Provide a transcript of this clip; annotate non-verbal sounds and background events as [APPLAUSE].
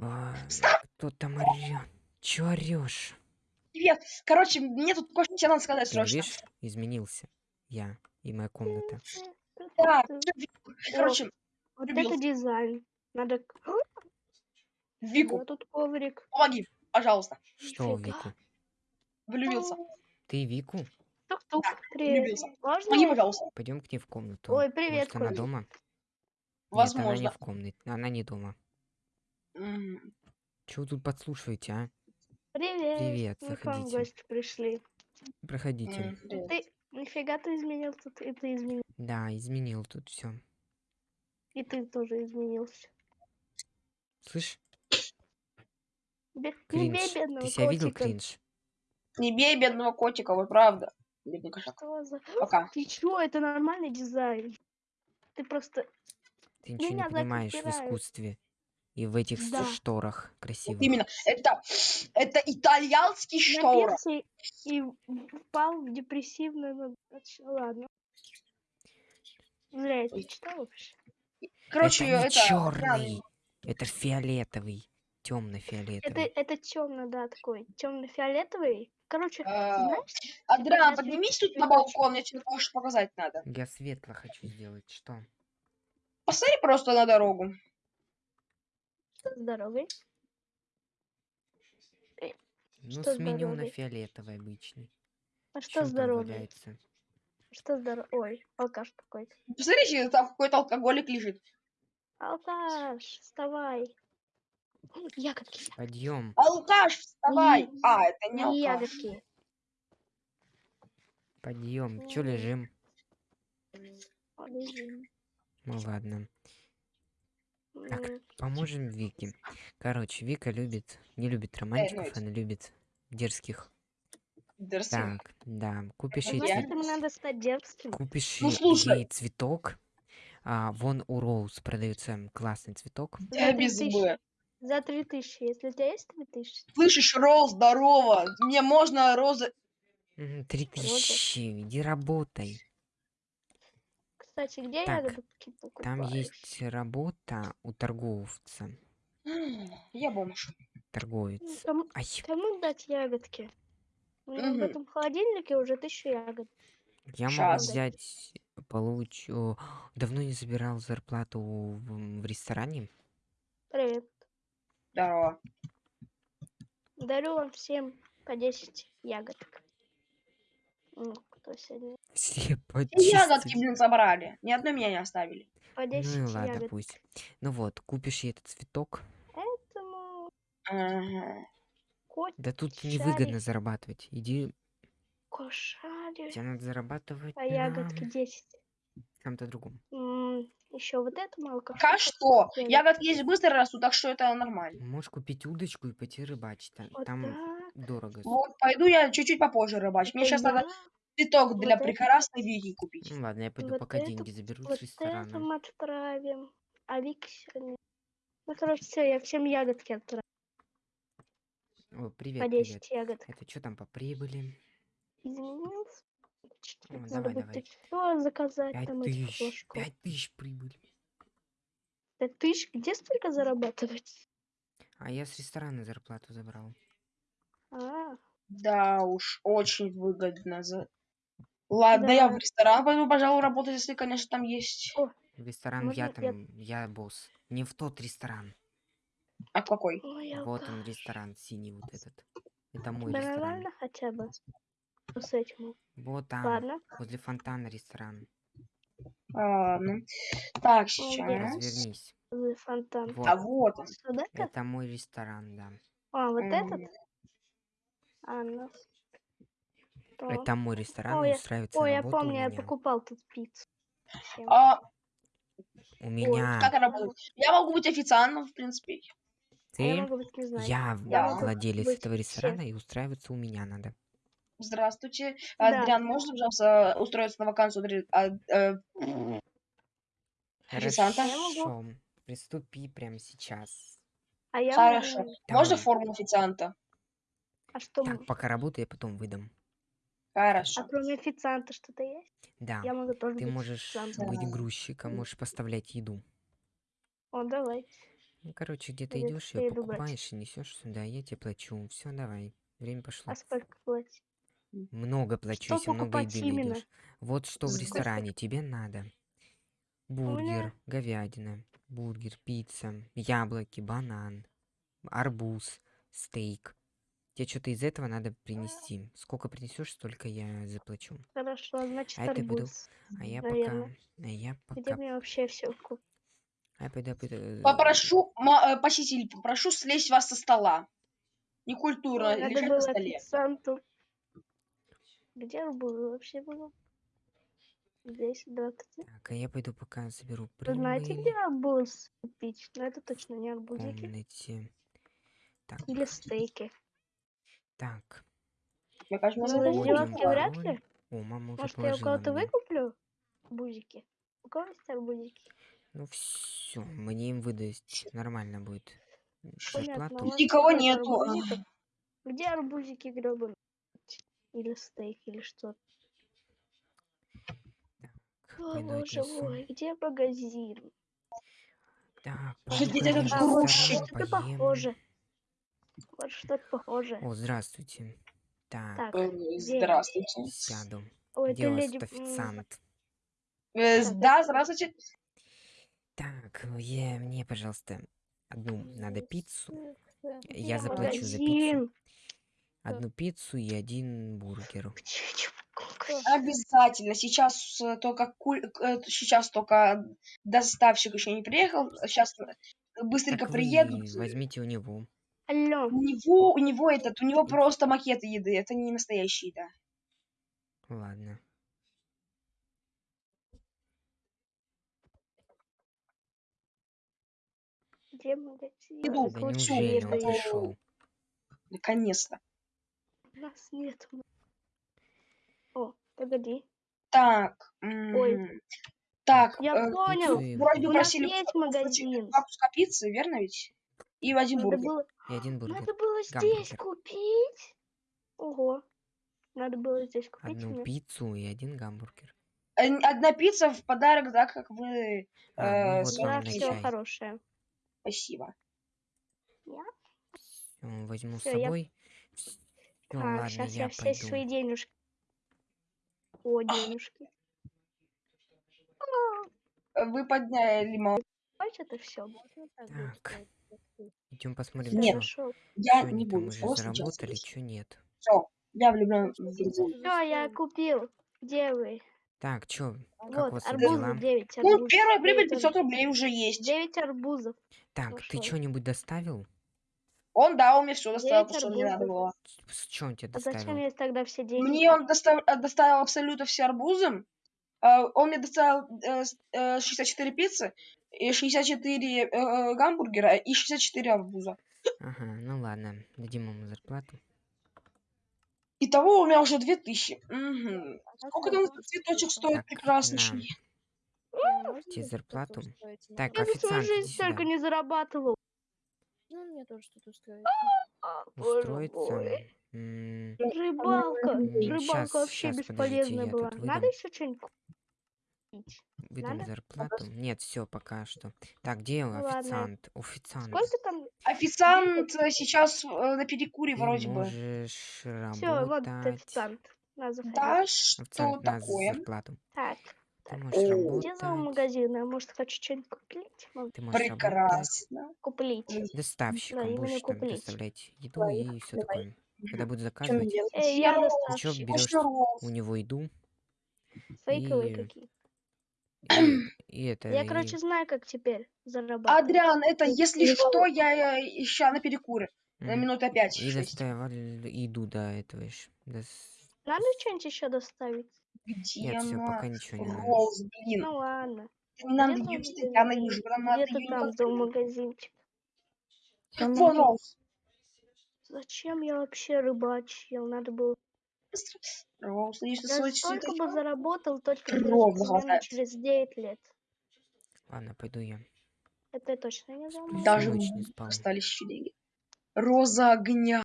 А, Стоп! кто там орёт? Чё орёшь? Привет. Короче, мне тут кое-что тебе надо сказать Ты срочно. видишь, изменился я и моя комната. Да, короче, Вот влюбился. это дизайн. Надо... Вику, тут коврик. помоги, пожалуйста. Что. Вику? Влюбился. Ты Вику? Тук-тук. Да, Привет. Можно? Помоги, пожалуйста. Пойдем к ней в комнату. Ой, привет, Может, она дома? Нет, она не Возможно. в комнате. Она не дома. Чего вы тут подслушиваете, а? Привет. Привет, Мы к вам в заходите. гости пришли. Проходите. привет. Ты... Нифига ты изменил тут, и ты изменил. Да, изменил тут все. И ты тоже изменился. Слышь, Бе- Не кринж. бей бедного Ты себя видел, котика. кринж? Не бей бедного котика, вот правда. Бедный кошак. Что за... Пока. Ты чё? Это нормальный дизайн. Ты просто... Ты ничего Меня не понимаешь в искусстве. И в этих Да. шторах красивых. Именно. Это, это итальянский штора. напился и впал в депрессивное... Ладно. Зря я это читал вообще. Короче, это не это... черный, это фиолетовый, Это, темно-фиолетовый. это темно, да, такой темно-фиолетовый. Короче, А, знаешь, Адриан, я поднимись тут на балкон, мне тебе кое-что показать надо. Я светло хочу сделать. Что? Посмотри просто на дорогу. Что с дорогой? Ну, Что с сменил на фиолетовый обычный. А что валяется? Что с дорогой? Ой, алкаш какой-то. Посмотрите, там какой-то алкоголик лежит. Алкаш, вставай. Ягодки. Подъем. Алкаш, вставай! Не- А, это не алкаш. ягодки. Подъем. Чё лежим? Подожди. Ну ладно. Так. Поможем Вике. Короче, Вика любит, не любит романтиков, она любит дерзких. Дерзкий. Так, да, купишь ей, я- цве- Значит, им надо стать дерзким. купишь Ну, ей- слушай. ей цветок. А, вон у Роуз продается классный цветок. За Я три без тысячи. Б. За три тысячи. Если у тебя есть три тысячи, Слышишь, Роуз, здорово. Мне можно розы... Три тысячи, иди работай. Кстати, где Так, ягодки покупаешь? Там есть работа у торговца. Я бомж. Торговец. Кому, Ай, кому дать ягодки? У меня Мгм. в этом холодильнике уже тысяча ягод. я могу щас. взять, получу... [GASPS] Давно не забирал зарплату в, в ресторане. Привет. Здорово. Дарю вам всем по 10 ягодок. Ну, кто сегодня? Все ягодки, 10. блин, забрали. Ни одной меня не оставили. По 10 Ну и ладно, ягод. пусть. Ну вот, купишь ей этот цветок. Поэтому Ага. кот Да тут шарик, невыгодно зарабатывать. Иди, кошарик, тебе надо зарабатывать по ягодке на 10. ком-то другом. Еще вот это молоко. Пока что. Ягод. Ягодки здесь быстро растут, так что это нормально. Можешь купить удочку и пойти рыбачить. Там, Вот там так. дорого. Вот, пойду я чуть-чуть попозже рыбачить. Мне сейчас надо цветок для Вот это- прекрасной Вики купить. Ну ладно, я пойду Вот пока это- деньги заберу Вот с ресторана. это мы отправим. А Вик сегодня... Ну, короче, все, я всем ягодки отправлю. О, привет, По 10 привет. ягодок. Это что там по прибыли? Изменился. О, Надо давай, будет давай. еще заказать Пять там этих тысяч. флажков. Пять тысяч прибыль. Пять тысяч? Где столько зарабатывать? А я с ресторана зарплату забрал. А, Да уж, очень выгодно. За... Ладно, я в Да. ресторан пойду, пожалуй, работать, если, конечно, там есть. В ресторан Можно я я- там, я босс. Не в тот ресторан. А какой? ой, Вот он ресторан синий вот этот. Это мой Да ресторан. нормально хотя бы. Ну, С этим. Вот там, Ладно. возле фонтана ресторан. Ладно. Так, сейчас. Развернись. За фонтан. Вот, А вот он. Сюда как? это мой ресторан, да. А, вот М. этот? А, ну. То. Это мой ресторан, Ой, устраивается Ой, я помню, я покупал тут пиццу. А, У меня... как она работает? Я могу быть официантом, в принципе. А я Ты... быть. Я Я владелец быть этого ресторана, и устраиваться у меня надо. Здравствуйте. Да. Адриан, можно, пожалуйста, устроиться на вакансию? Адри- а, э, Официанта? Хорошо. Приступи прямо сейчас. А я Хорошо. могу. Можно форму официанта? А что? Так, пока работаю, я потом выдам. Хорошо. А кроме официанта что-то есть? Да. Я могу тоже Ты быть можешь официантом. быть грузчиком, можешь поставлять еду. О, давай. Ну, короче, где ты идешь, я ее иду брать. покупаешь и несешь сюда, я тебе плачу. Все, давай. Время пошло. А сколько платить? Много плачу, если много еды именно? найдешь. Вот что в Сколько? ресторане тебе надо. Бургер, говядина, бургер, пицца, яблоки, банан, арбуз, стейк. Тебе что-то из этого надо принести. Сколько принесешь, столько я заплачу. Хорошо, значит А это буду- арбуз. А я пока... А я Где пока... мне вообще все купить? А я пойду... пойду- Попрошу, ма- э, посетитель, попрошу слезть вас со стола. Некультурно Надо лежать на было столе. официанту. Где арбуз вообще был? Здесь, да. Так, а я пойду пока заберу Вы знаете, где арбуз купить? Но это точно не арбузики. комнате. Так, Или стейки. Так. В забыли. издевалке вряд ли. О, мама уже Может, я у кого-то выкуплю бузики? У кого есть арбузики? Ну все, мне им выдать нормально будет. Понятно, вас Никого нет нету. арбузиков? Где арбузики гребаные? Или стейк, или что? О, боже мой, где магазин? Так, что-то поем. похоже. Вот что-то похоже. О, здравствуйте. Так, Так, Э, где? Здравствуйте. сяду. Ой, Где это у вас леди... официант? Э, Да, здравствуйте. Так, я, мне, пожалуйста, одну надо пиццу. Я заплачу за пиццу. Одну пиццу и один бургер. Обязательно. Сейчас э, только куль- э, сейчас только доставщик еще не приехал. Сейчас быстренько Так вы возьмите у него. Алло, У него, у него этот, у него просто макеты еды. Это не настоящая еда. Ладно. где магазин? Иду. Да хочу неужели он еды. пришел? Наконец-то. У нас нет. О, погоди. Так. Ой. Так. Я э, понял. Вроде У нас просили есть магазин. куска пиццы, верно ведь? И один Надо бургер. было, И один бургер. надо было здесь Гамбургер. купить. Ого. Надо было здесь купить Одну мне. пиццу и один гамбургер. Э, Одна пицца в подарок, да, как вы... А, э, ну вот сорок Да, все чай. хорошее. Спасибо. Всё, возьму с Всё, я- собой. Всё, Так, ладно, сейчас я я все пойду. свои денежки. О, денежки. Э, Вы подняли мол- Хватит это все. Так. Идем посмотрим, Нет. что Я они не буду. уже Просто заработали, что нет. Все. Я влюблен в. Все, я купил. Где вы? Так, чё, как у вот, вас дела? 9 Ну, арбузов. первая прибыль Девять 500 рублей уже есть. 9 арбузов. Так, ты Пошёл. что-нибудь доставил? Он, да, он мне все доставил, что мне надо было. С чем он тебе А зачем доставил? есть тогда все деньги? Мне он достав- э, доставил абсолютно все арбузы. Э, Он мне доставил с- э, 64 пиццы, и 64 э, э, гамбургера и 64 арбуза. Ага, ну ладно, дадим ему зарплату. Итого у меня уже 2000. Мгм. Сколько там цветочек стоит Так, прекраснейший? Тебе зарплату. Так, Я официант, жизнь иди столько не зарабатывал. Ну, мне тоже что-то. А, мой. М, Рыбалка. Рыбалка вообще бесполезная была. Надо еще что-нибудь купить? Выдам Надо? зарплату. Нет, все, пока что. Так, где Ну ладно. официант? Официант. Сколько там? Официант э, сейчас э, на перекуре Ты вроде бы. Все, вот работать. официант. На. Да, что Официант на такое? зарплату. Так, Ты можешь О. где за работать. магазин? Я, может, хочу что-нибудь купить? Ты можешь работать. Прекрасно. купить. Доставщиком именно будешь там доставлять еду Давай, и все такое. Когда Чё заказывать, Я доставщик. берешь у него еду Фейковые и- какие. И, [CLEARS THROAT] и это. Я, и- короче, знаю, как теперь зарабатывать. Адриан, это если не что, я ища на перекуре. На Мгм. минут опять. И доставали еду до этого ж. до Надо что-нибудь еще доставить? Где Нет, все, она? пока ничего не надо. Роллс, блин. Ну ладно. Не надо ее я магазин? ненавижу, когда надо Где-то там за магазинчик. Вон Роллс. Зачем я вообще рыбачил? Надо было... Быстро. Надеюсь, ты Я свой столько бы заработал только Ровно через 9 лет. Ладно, пойду я. Это я точно не знал. Даже остались еще деньги. Роза огня.